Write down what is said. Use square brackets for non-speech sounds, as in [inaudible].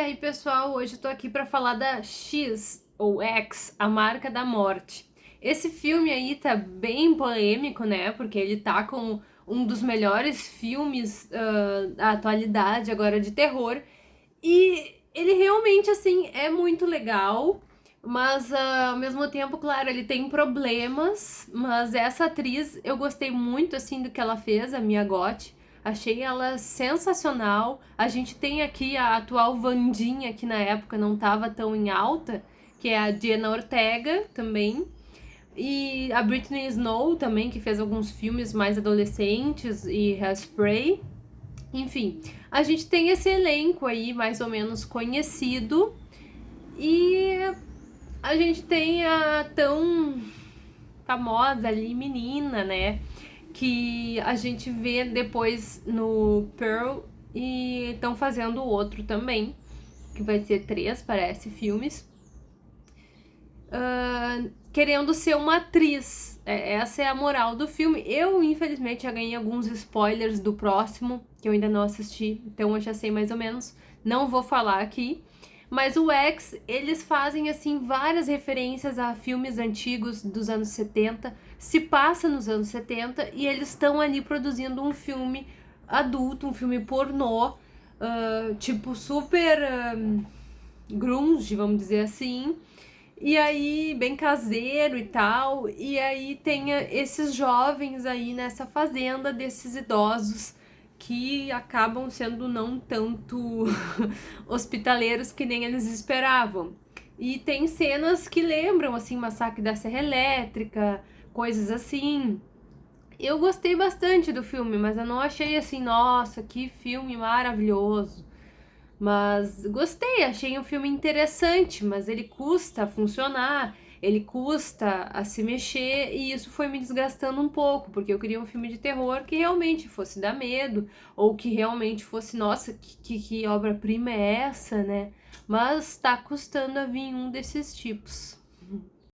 E aí pessoal, hoje eu tô aqui pra falar da X, ou X, A Marca da Morte. Esse filme aí tá bem polêmico, né, porque ele tá com um dos melhores filmes uh, da atualidade agora de terror, e ele realmente, assim, é muito legal, mas uh, ao mesmo tempo, claro, ele tem problemas, mas essa atriz, eu gostei muito, assim, do que ela fez, a Mia Gotti, Achei ela sensacional. A gente tem aqui a atual Vandinha, que na época não estava tão em alta, que é a Diana Ortega também. E a Britney Snow também, que fez alguns filmes mais adolescentes e Hairspray. Enfim, a gente tem esse elenco aí mais ou menos conhecido. E a gente tem a tão famosa ali menina, né? Que a gente vê depois no Pearl e estão fazendo outro também, que vai ser três, parece, filmes. Uh, querendo ser uma atriz. É, essa é a moral do filme. Eu, infelizmente, já ganhei alguns spoilers do próximo, que eu ainda não assisti, então eu já sei mais ou menos. Não vou falar aqui. Mas o X, eles fazem assim várias referências a filmes antigos dos anos 70, se passa nos anos 70 e eles estão ali produzindo um filme adulto, um filme pornô, uh, tipo super uh, grunge, vamos dizer assim, e aí bem caseiro e tal, e aí tem esses jovens aí nessa fazenda desses idosos que acabam sendo não tanto [laughs] hospitaleiros que nem eles esperavam. E tem cenas que lembram, assim, Massacre da Serra Elétrica, coisas assim. Eu gostei bastante do filme, mas eu não achei assim, nossa, que filme maravilhoso. Mas gostei, achei um filme interessante, mas ele custa funcionar ele custa a se mexer e isso foi me desgastando um pouco, porque eu queria um filme de terror que realmente fosse dar medo, ou que realmente fosse, nossa, que, que, obra-prima é essa, né? Mas tá custando a vir um desses tipos.